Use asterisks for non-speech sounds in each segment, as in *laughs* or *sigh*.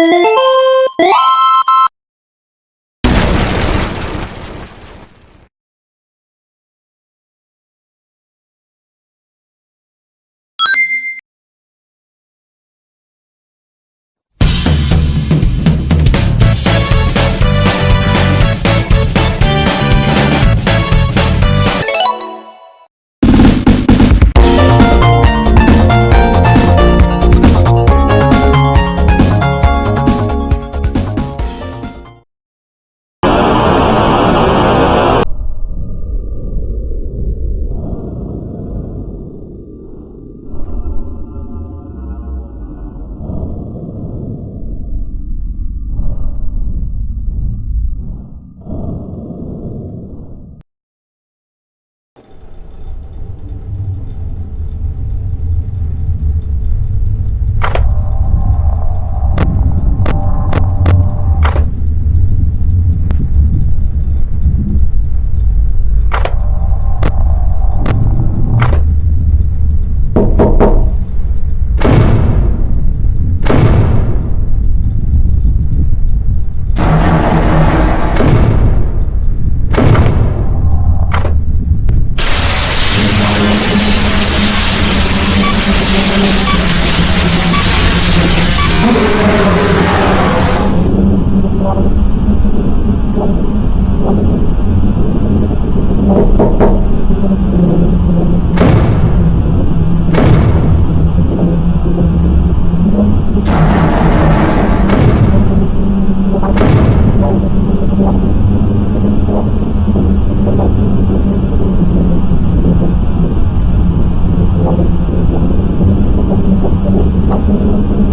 Look at you. Oh,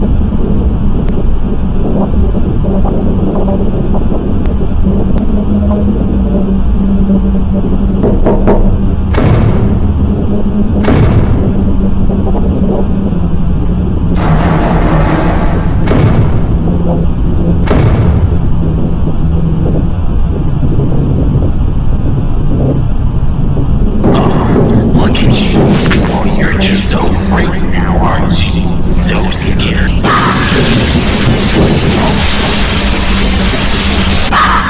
right now, aren't you? So scared. Ah!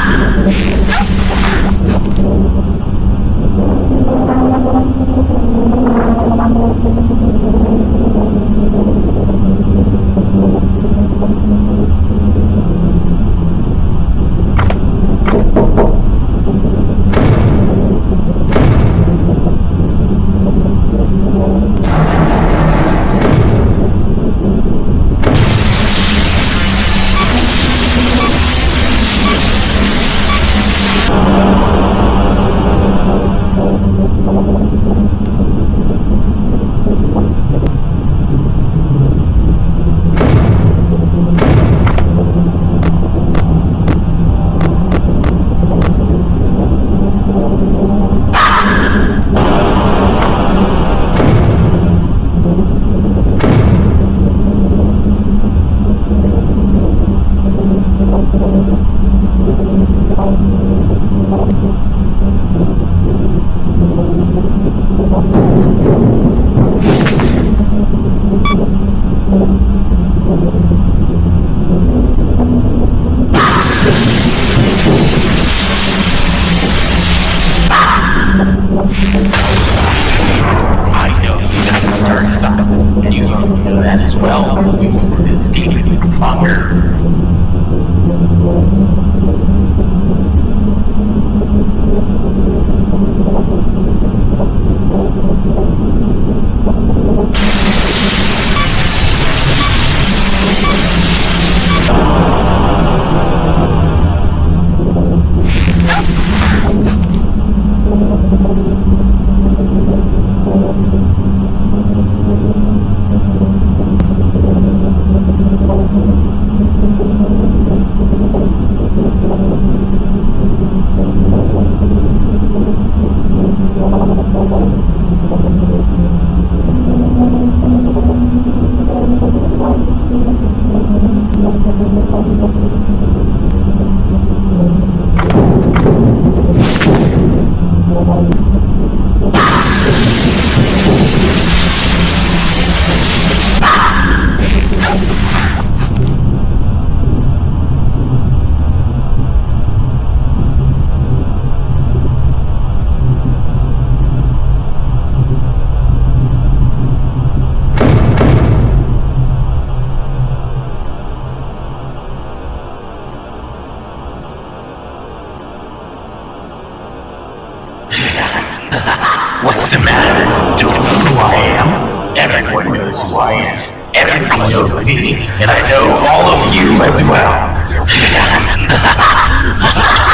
Knows who I am. Everyone knows me, and I know all of you as well. *laughs*